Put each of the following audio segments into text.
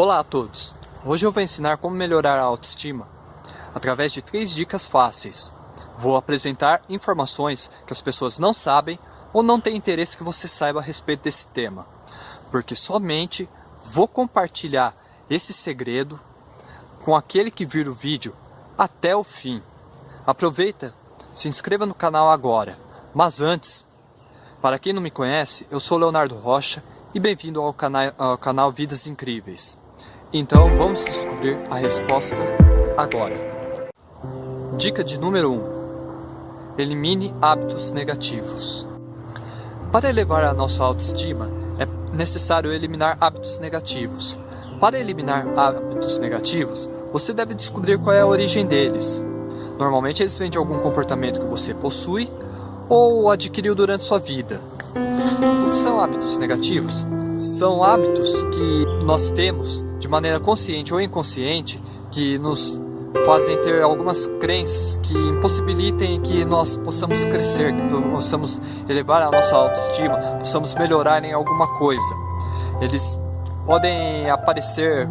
Olá a todos! Hoje eu vou ensinar como melhorar a autoestima através de três dicas fáceis. Vou apresentar informações que as pessoas não sabem ou não têm interesse que você saiba a respeito desse tema, porque somente vou compartilhar esse segredo com aquele que vira o vídeo até o fim. Aproveita, se inscreva no canal agora, mas antes, para quem não me conhece, eu sou Leonardo Rocha e bem-vindo ao ao canal Vidas Incríveis. Então vamos descobrir a resposta agora. Dica de número 1. Um, elimine hábitos negativos. Para elevar a nossa autoestima, é necessário eliminar hábitos negativos. Para eliminar hábitos negativos, você deve descobrir qual é a origem deles. Normalmente eles vêm de algum comportamento que você possui ou adquiriu durante sua vida. O que são hábitos negativos? São hábitos que nós temos de maneira consciente ou inconsciente que nos fazem ter algumas crenças que impossibilitem que nós possamos crescer, que possamos elevar a nossa autoestima, possamos melhorar em alguma coisa. Eles podem aparecer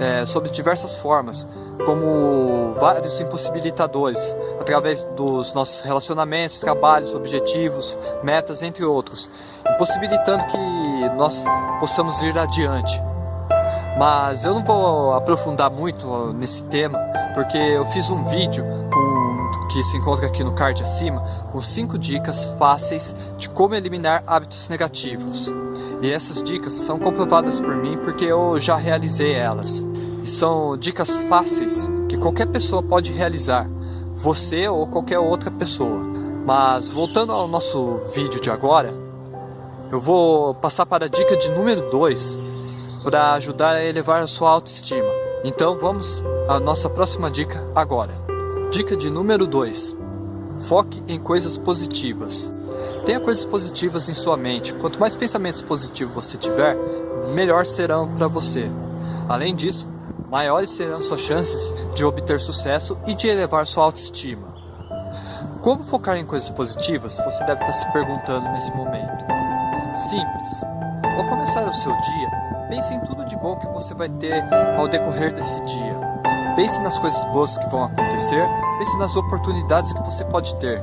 é, sob diversas formas, como vários impossibilitadores, através dos nossos relacionamentos, trabalhos, objetivos, metas, entre outros, impossibilitando que nós possamos ir adiante. Mas eu não vou aprofundar muito nesse tema, porque eu fiz um vídeo com, que se encontra aqui no card acima, com 5 dicas fáceis de como eliminar hábitos negativos. E essas dicas são comprovadas por mim porque eu já realizei elas. E são dicas fáceis que qualquer pessoa pode realizar, você ou qualquer outra pessoa. Mas voltando ao nosso vídeo de agora, eu vou passar para a dica de número 2, para ajudar a elevar a sua autoestima. Então vamos à nossa próxima dica agora. Dica de número 2. Foque em coisas positivas. Tenha coisas positivas em sua mente. Quanto mais pensamentos positivos você tiver, melhor serão para você. Além disso, maiores serão suas chances de obter sucesso e de elevar sua autoestima. Como focar em coisas positivas? Você deve estar se perguntando nesse momento. Simples. Ao começar o seu dia, Pense em tudo de bom que você vai ter ao decorrer desse dia. Pense nas coisas boas que vão acontecer, pense nas oportunidades que você pode ter.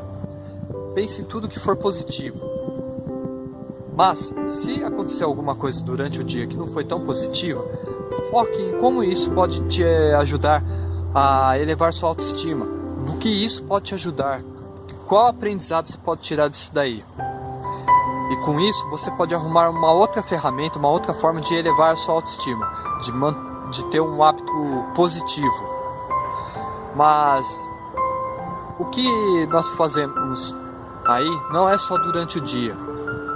Pense em tudo que for positivo. Mas, se acontecer alguma coisa durante o dia que não foi tão positiva, foque em como isso pode te eh, ajudar a elevar sua autoestima. No que isso pode te ajudar. Qual aprendizado você pode tirar disso daí? E com isso você pode arrumar uma outra ferramenta, uma outra forma de elevar a sua autoestima, de, de ter um hábito positivo. Mas o que nós fazemos aí não é só durante o dia.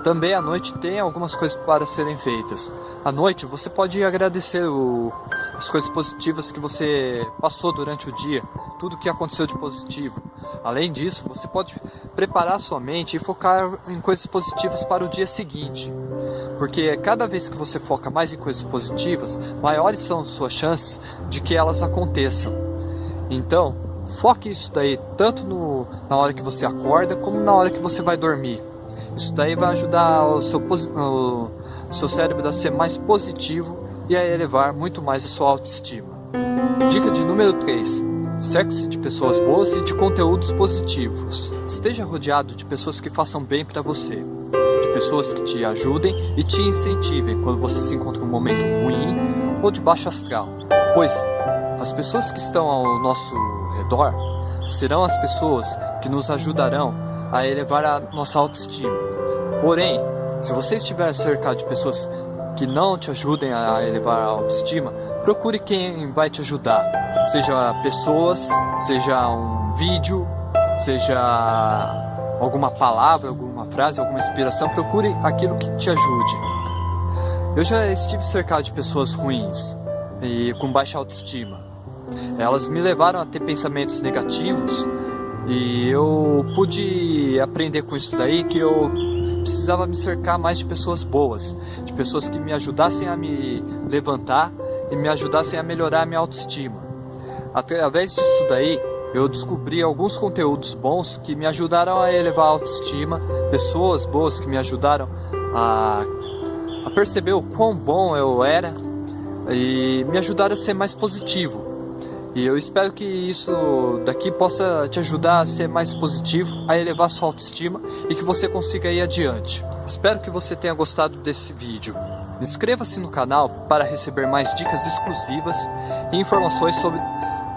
Também à noite tem algumas coisas para serem feitas. À noite você pode agradecer o, as coisas positivas que você passou durante o dia, tudo que aconteceu de positivo. Além disso, você pode preparar sua mente e focar em coisas positivas para o dia seguinte. Porque cada vez que você foca mais em coisas positivas, maiores são suas chances de que elas aconteçam. Então, foque isso daí tanto no, na hora que você acorda como na hora que você vai dormir. Isso daí vai ajudar o seu, o seu cérebro a ser mais positivo e a elevar muito mais a sua autoestima. Dica de número 3. Cerque-se de pessoas boas e de conteúdos positivos. Esteja rodeado de pessoas que façam bem para você. De pessoas que te ajudem e te incentivem quando você se encontra em um momento ruim ou de baixo astral. Pois as pessoas que estão ao nosso redor serão as pessoas que nos ajudarão a elevar a nossa autoestima. Porém, se você estiver cercado de pessoas que não te ajudem a elevar a autoestima, procure quem vai te ajudar. Seja pessoas, seja um vídeo, seja alguma palavra, alguma frase, alguma inspiração, procure aquilo que te ajude. Eu já estive cercado de pessoas ruins e com baixa autoestima. Elas me levaram a ter pensamentos negativos e eu pude aprender com isso daí que eu precisava me cercar mais de pessoas boas, de pessoas que me ajudassem a me levantar e me ajudassem a melhorar a minha autoestima. Através disso daí, eu descobri alguns conteúdos bons que me ajudaram a elevar a autoestima, pessoas boas que me ajudaram a, a perceber o quão bom eu era e me ajudar a ser mais positivo. E eu espero que isso daqui possa te ajudar a ser mais positivo, a elevar sua autoestima e que você consiga ir adiante. Espero que você tenha gostado desse vídeo. Inscreva-se no canal para receber mais dicas exclusivas e informações sobre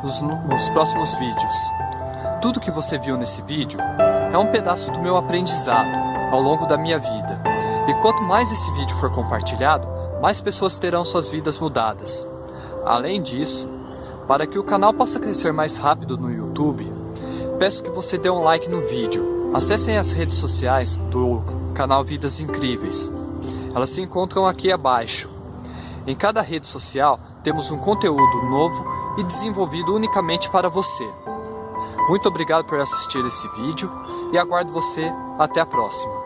os, os próximos vídeos. Tudo que você viu nesse vídeo é um pedaço do meu aprendizado ao longo da minha vida. E quanto mais esse vídeo for compartilhado, mais pessoas terão suas vidas mudadas. Além disso, para que o canal possa crescer mais rápido no YouTube, peço que você dê um like no vídeo. Acessem as redes sociais do canal Vidas Incríveis. Elas se encontram aqui abaixo. Em cada rede social temos um conteúdo novo e desenvolvido unicamente para você. Muito obrigado por assistir esse vídeo e aguardo você até a próxima.